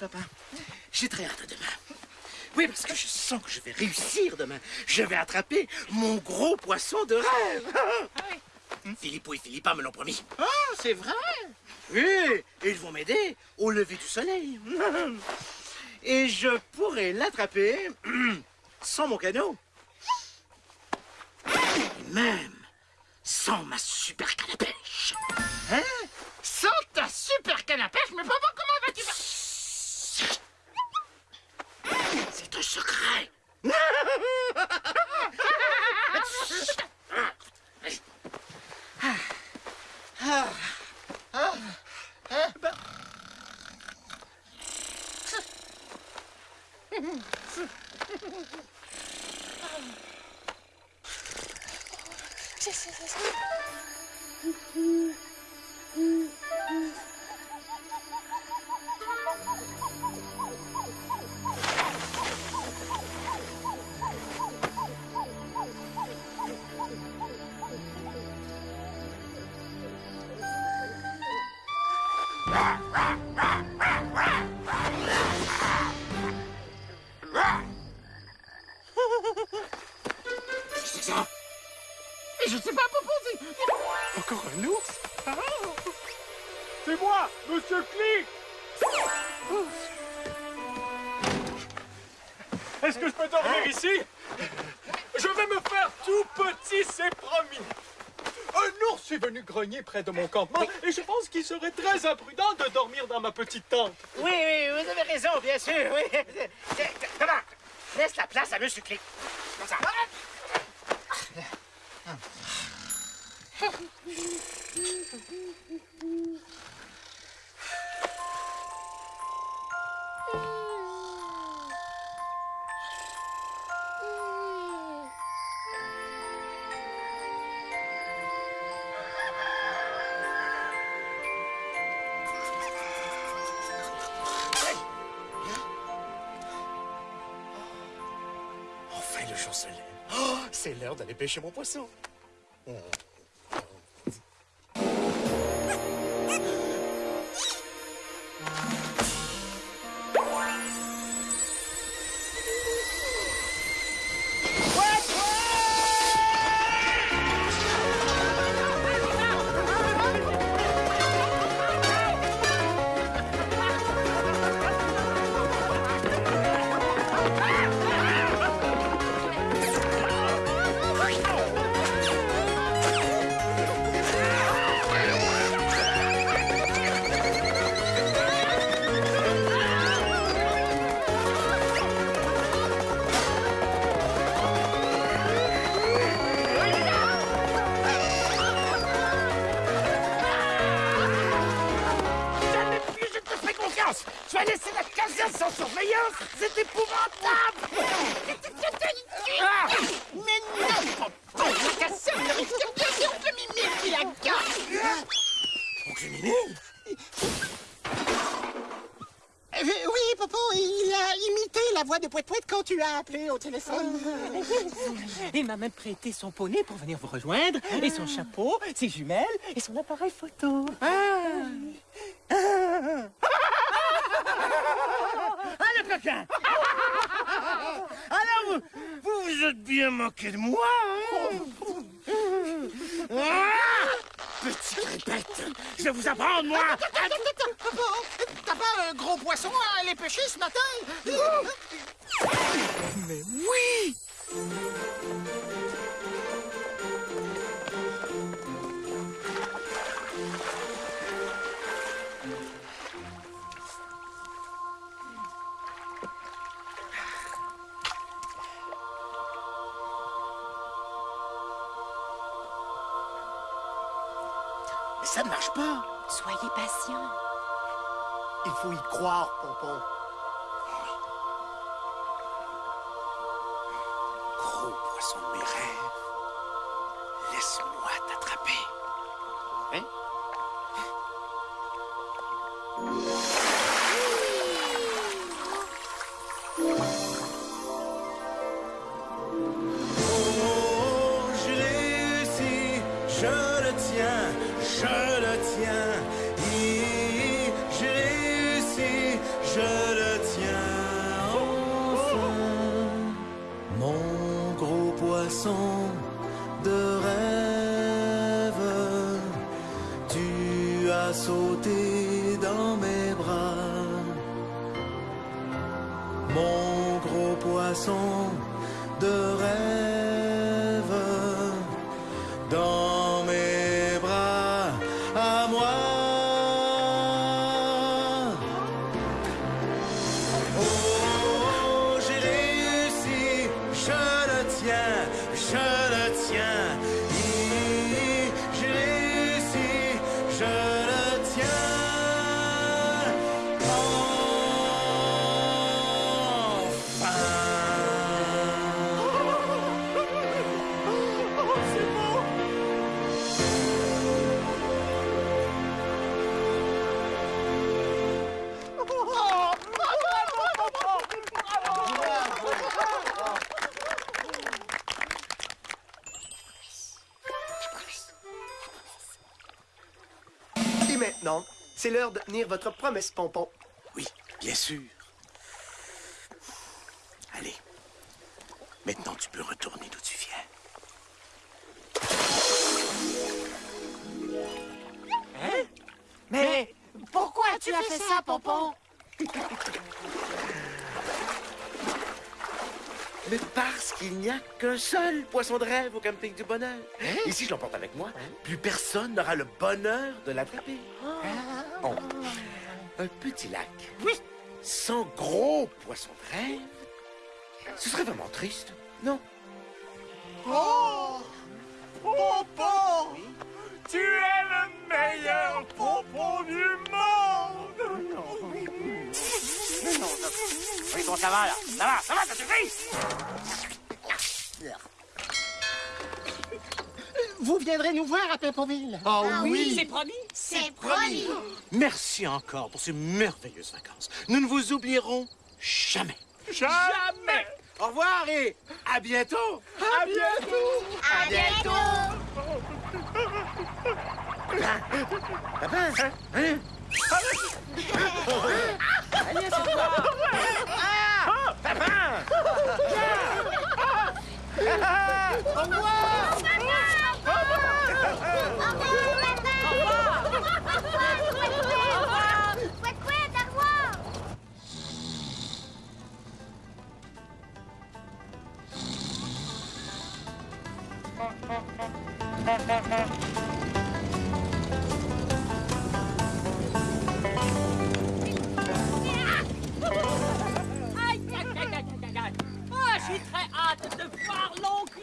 papa, j'ai très hâte à demain. Oui, parce que je sens que je vais réussir demain. Je vais attraper mon gros poisson de rêve. Philippot et Philippa me l'ont promis. Ah, c'est vrai Oui, et ils vont m'aider au lever du soleil. Et je pourrai l'attraper sans mon canot. Et même sans ma super canne à pêche. Hein? Sans ta super canne à pêche, mais papa, comment vas-tu? Faire C'est un secret. Je sais pas, c'est... Encore un ours? Ah. C'est moi, Monsieur Click Est-ce que je peux dormir ici? Je vais me faire tout petit, c'est promis Un ours est venu grogner près de mon campement et je pense qu'il serait très imprudent de dormir dans ma petite tente. Oui, oui, vous avez raison, bien sûr, oui. Comment? Laisse la place à Monsieur Click. Comme ça. Enfin, le lève. Oh, c'est l'heure d'aller pêcher mon poisson. Jamais m'a même prêté son poney pour venir vous rejoindre, et son chapeau, ses jumelles, et son appareil photo. Ah, le coquin. Alors, vous, vous vous êtes bien moqué de moi, hein? Ah. Petit répète, je vais vous apprendre, moi. T'as pas un gros poisson à aller pêcher ce matin? Mais oui faut y croire, Pompon. Gros poisson de mes rêves, laisse-moi t'attraper. Hein? De tenir votre promesse, Pompon. Oui, bien sûr. Allez. Maintenant, tu peux retourner d'où tu viens. Hein? Mais pourquoi tu as fait ça, Pompon? Mais parce qu'il n'y a qu'un seul poisson de rêve au camping du bonheur. Et si je l'emporte avec moi, plus personne n'aura le bonheur de l'attraper. Oh. Un petit lac. Oui. Sans gros poisson de rêve. Ce serait vraiment triste, non? Oh Pompon Tu es le meilleur pompon du monde Mais non, Oui, bon, ça va, là. Ça va, ça va, ça suffit! Vous viendrez nous voir à Pimpoville Oh Ah oui. C'est promis C'est promis. Merci encore pour ces merveilleuses vacances. Nous ne vous oublierons jamais. Jamais Au revoir et à bientôt! À bientôt À bientôt. Papa, hein? Allez, assieds-toi. Ah! Papa! Au revoir je suis très hâte de voir l'oncle.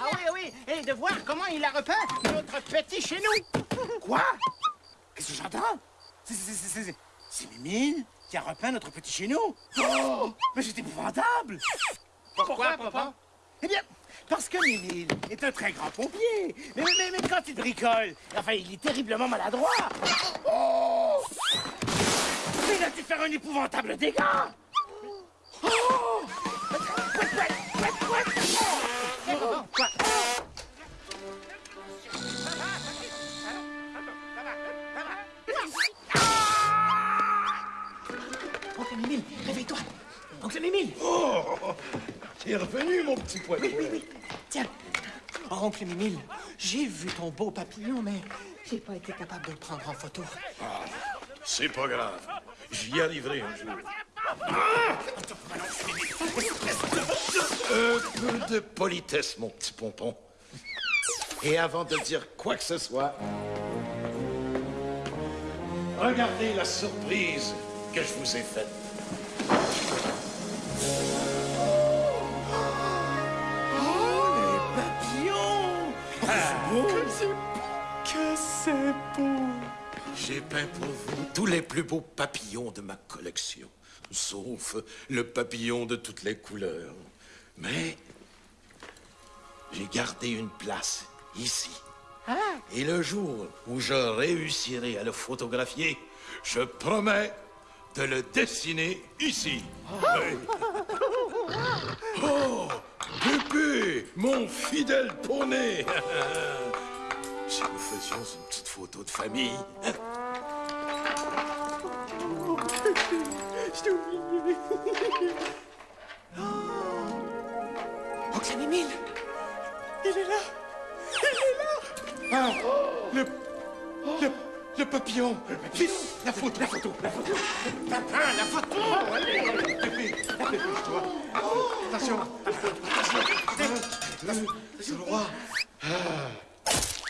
Ah oui, oui, et de voir comment il a repeint notre petit chez nous Quoi? Qu'est-ce que j'entends? C'est- c'est- c'est- c'est- C'est Mimile qui a repeint notre petit chez nous? Oh! Mais c'est épouvantable! Pourquoi, papa? Eh bien, parce que Mimile est un très grand pompier. Mais, mais, mais, quand il bricole, enfin, il est terriblement maladroit. Oh! Mais il a dû faire un épouvantable dégât. Oh! Oncle Mimile, réveille-toi. Oncle Mimile. Oh! T'es revenu, mon petit poitou. Oui, oui, oui. Tiens. Oh, oncle Mimile, j'ai vu ton beau papillon, mais j'ai pas été capable de le prendre en photo. C'est pas grave. J'y arriverai un jour. Un peu de politesse, mon petit pompon. Et avant de dire quoi que ce soit, regardez la surprise que je vous ai faite. Que c'est beau J'ai peint pour vous tous les plus beaux papillons de ma collection, sauf le papillon de toutes les couleurs. Mais j'ai gardé une place ici, Et le jour où je réussirai à le photographier, je promets de le dessiner ici. Oui. Oh, Pépé, mon fidèle poney. Si nous faisions une petite photo de famille. hein? Je t'ai oublié. Oncle Mimile Il est là. Il est là. Ah, le, le, le papillon. La photo, la photo, la photo. Papin, la photo dépêche-toi. Attention, attention. C'est le roi. Vive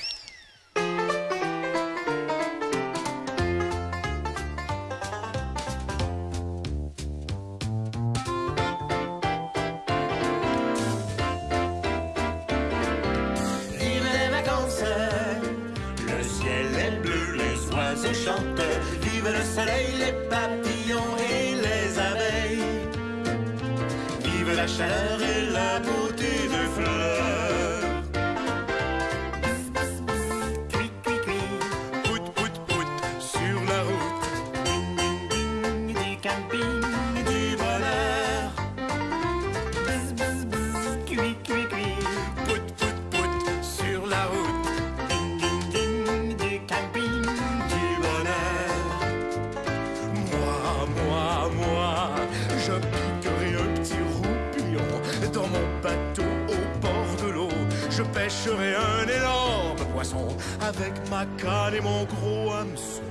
pêcherai un énorme poisson avec ma canne et mon gros hameçon.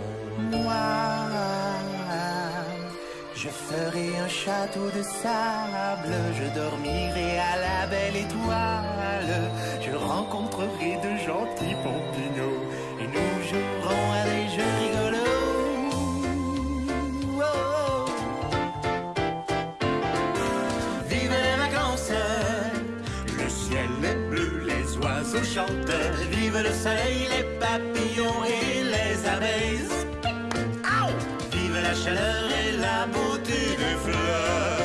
Moi, je ferai un château de sable, je dormirai à la belle étoile, je rencontrerai de gentils pompinos chantent, vive le soleil, les papillons et les abeilles. Vive la chaleur et la beauté des fleurs.